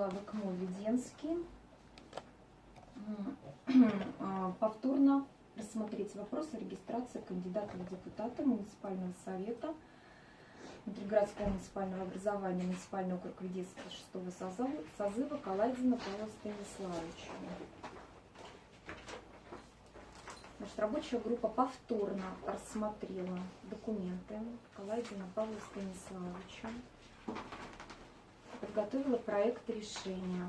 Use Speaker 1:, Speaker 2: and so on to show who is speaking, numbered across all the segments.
Speaker 1: Вячеславок Моведенский. А, повторно рассмотреть вопрос о регистрации кандидата в депутаты муниципального совета внутригородского муниципального образования муниципального округа Веденского 6 созыва, созыва Каладина Павла Станиславовича. Значит, рабочая группа повторно рассмотрела документы Каладина Павла Станиславовича, подготовила проект решения.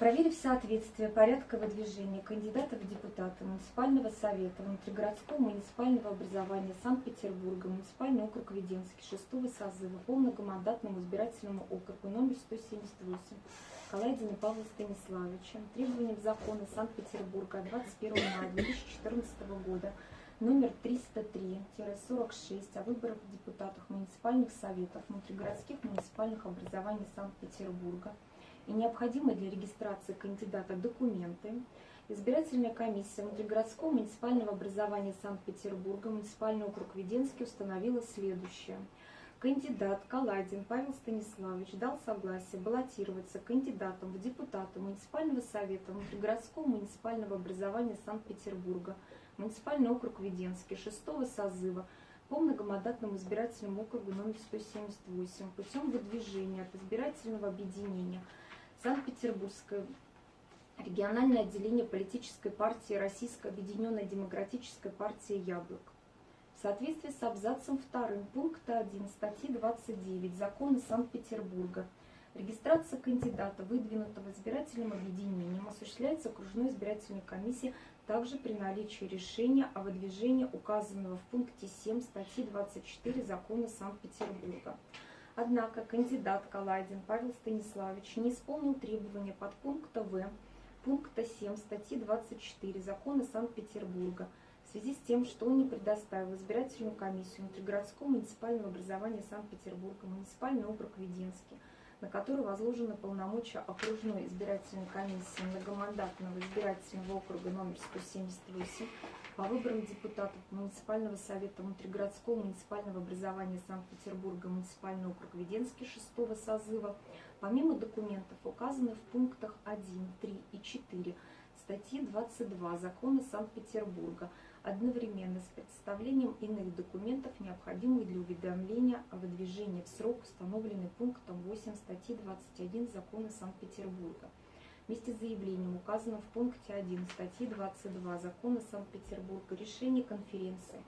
Speaker 1: Проверив соответствие порядка выдвижения кандидата в депутаты муниципального совета внутригородского муниципального образования Санкт-Петербурга, муниципальный округ Веденский, шестого созыва по многомандатному избирательному округу номер 178 Калайдина Павла Станиславовича, требованиям закона Санкт-Петербурга 21 мая 2014 года номер 303-46 о выборах депутатов муниципальных советов внутригородских муниципальных образований Санкт-Петербурга – и необходимые для регистрации кандидата документы, избирательная комиссия внутригородского муниципального образования Санкт-Петербурга, муниципальный округ Веденский установила следующее. Кандидат Каладин Павел Станиславович дал согласие баллотироваться кандидатом в депутаты муниципального совета внутригородского муниципального образования Санкт-Петербурга, муниципальный округ Веденский, шестого созыва, по многомандатному избирательному округу номер 178 путем выдвижения от избирательного объединения – Санкт-Петербургское региональное отделение политической партии Российская объединенная демократическая партия «Яблок». В соответствии с абзацем 2 пункта 1 статьи 29 Закона Санкт-Петербурга регистрация кандидата, выдвинутого избирательным объединением, осуществляется окружной избирательной комиссией также при наличии решения о выдвижении указанного в пункте 7 статьи 24 Закона Санкт-Петербурга. Однако кандидат Каладин Павел Станиславович не исполнил требования под пункта В пункта 7 статьи 24 Закона Санкт-Петербурга в связи с тем, что он не предоставил избирательную комиссию внутригородского муниципального образования Санкт-Петербурга, муниципальный округ Веденский, на который возложены полномочия окружной избирательной комиссии многомандатного избирательного округа номер 178 по выборам депутатов муниципального совета внутригородского муниципального образования Санкт-Петербурга, муниципальный округ Веденский шестого созыва, помимо документов, указанных в пунктах 1, 3 и 4 статьи 22 Закона Санкт-Петербурга, одновременно с представлением иных документов, необходимых для уведомления о выдвижении в срок, установленный пунктом 8 статьи 21 Закона Санкт-Петербурга. Вместе с заявлением, указанным в пункте 1 статьи 22 Закона Санкт-Петербурга, решение конференции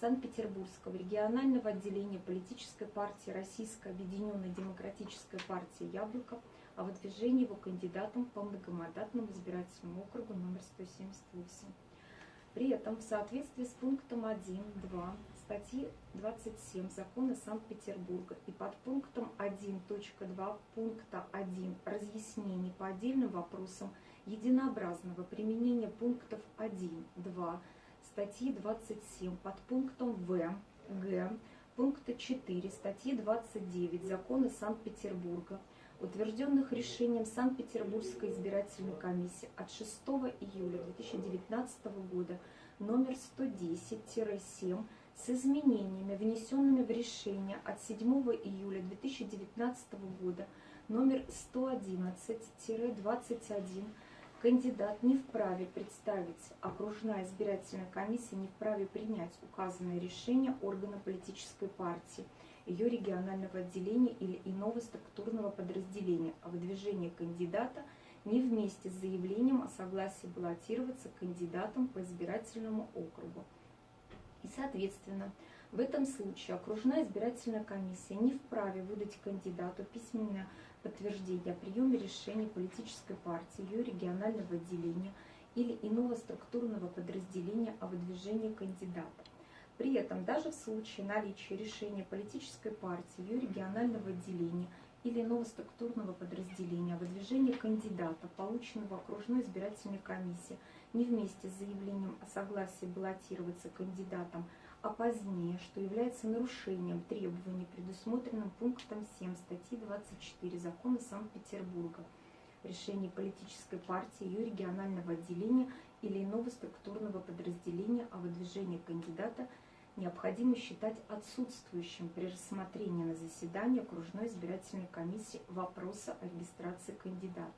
Speaker 1: Санкт-Петербургского регионального отделения политической партии Российская объединенная демократическая партия «Яблоко» о выдвижении его кандидатом по многомандатному избирательному округу номер 178. При этом в соответствии с пунктом 1.2 статьи 27 Закона Санкт-Петербурга и под пунктом 1.2 пункта 1 разъяснений по отдельным вопросам единообразного применения пунктов 1, 2 статьи 27 под пунктом В, Г, пункта 4 статьи 29 Закона Санкт-Петербурга, утвержденных решением Санкт-Петербургской избирательной комиссии от 6 июля 2019 года номер 110-7 с изменениями, внесенными в решение от 7 июля 2019 года номер 111-21, кандидат не вправе представить, окружная избирательная комиссия не вправе принять указанное решение органа политической партии, ее регионального отделения или иного структурного подразделения о выдвижении кандидата не вместе с заявлением о согласии баллотироваться кандидатом по избирательному округу. И, соответственно, в этом случае окружная избирательная комиссия не вправе выдать кандидату письменное подтверждение о приеме решений политической партии, ее регионального отделения или иного структурного подразделения о выдвижении кандидата. При этом даже в случае наличия решения политической партии, ее регионального отделения или иного структурного подразделения о выдвижении кандидата, полученного окружной избирательной комиссией, не вместе с заявлением о согласии баллотироваться кандидатом, а позднее, что является нарушением требований, предусмотренным пунктом 7 статьи 24 Закона Санкт-Петербурга, решение политической партии, ее регионального отделения или иного структурного подразделения о выдвижении кандидата необходимо считать отсутствующим при рассмотрении на заседании окружной избирательной комиссии вопроса о регистрации кандидата.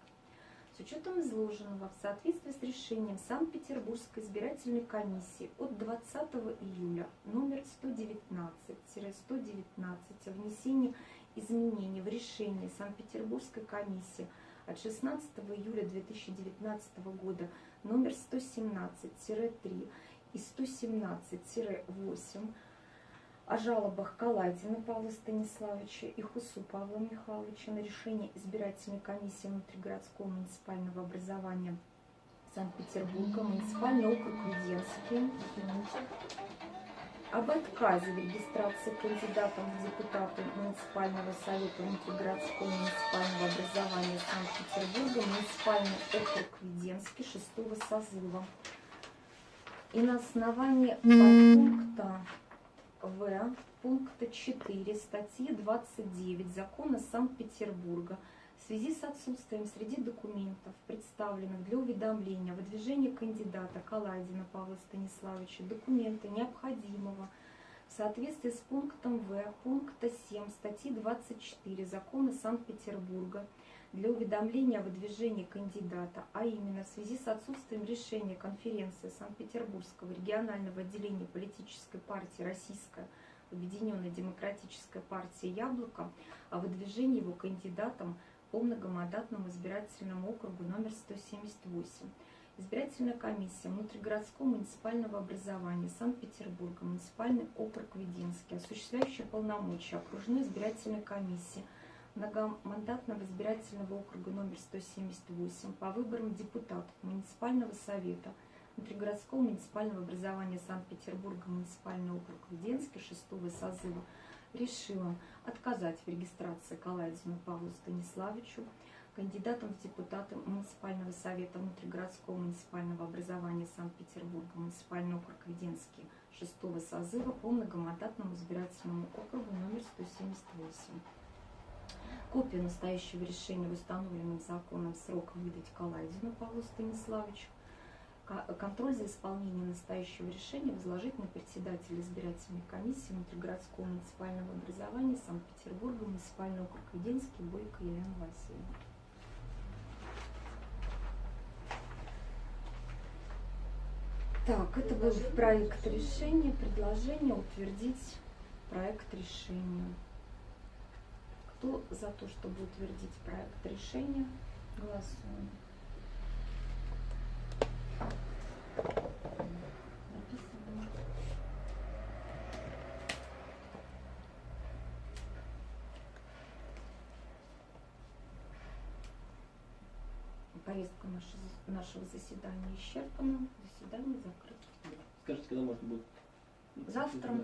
Speaker 1: С учетом изложенного в соответствии с решением Санкт-Петербургской избирательной комиссии от 20 июля номер 119-119 о внесении изменений в решение Санкт-Петербургской комиссии от 16 июля 2019 года номер 117-3 и 117-8 о жалобах Каладина Павла Станиславовича и Хусу Павла Михайловича на решение избирательной комиссии внутригородского муниципального образования Санкт-Петербурга, муниципальный округ Веденский, об отказе в регистрации кандидатом в депутаты муниципального совета внутригородского муниципального образования Санкт-Петербурга, муниципальный округ Веденский шестого созыва. И на основании пункта в пункта 4 статьи 29 Закона Санкт-Петербурга в связи с отсутствием среди документов, представленных для уведомления о выдвижении кандидата Каладина Павла Станиславовича, документа необходимого в соответствии с пунктом В пункта 7 статьи 24 Закона Санкт-Петербурга для уведомления о выдвижении кандидата, а именно в связи с отсутствием решения конференции Санкт-Петербургского регионального отделения политической партии «Российская Объединенная Демократическая партия «Яблоко» о выдвижении его кандидатом по многомандатному избирательному округу номер 178. Избирательная комиссия внутригородского муниципального образования Санкт-Петербурга, муниципальный округ Веденский, осуществляющая полномочия окружной избирательной комиссии – многомандатного избирательного округа номер 178 по выборам депутатов муниципального совета внутригородского муниципального образования Санкт-Петербурга, муниципальный округ Веденский шестого созыва решила отказать в регистрации Калайдзину Павлу Станиславовичу, кандидатом в депутаты муниципального совета внутригородского муниципального образования Санкт-Петербурга, муниципальный округ Веденский шестого созыва по многомандатному избирательному округу номер 178. Копию настоящего решения в установленный законом срок выдать Калайдину Павлу Станиславовичу. Контроль за исполнением настоящего решения возложить на председателя избирательной комиссии внутригородского муниципального образования Санкт-Петербурга, муниципальный округ Веденский, Бойко Елена Васильевна. Так, это был проект решения, предложение утвердить проект решения. Кто за то, чтобы утвердить проект решения? Голосуем. Повестка нашего заседания исчерпана. Заседание закрыто.
Speaker 2: Скажите, когда можно будет?
Speaker 1: Завтра.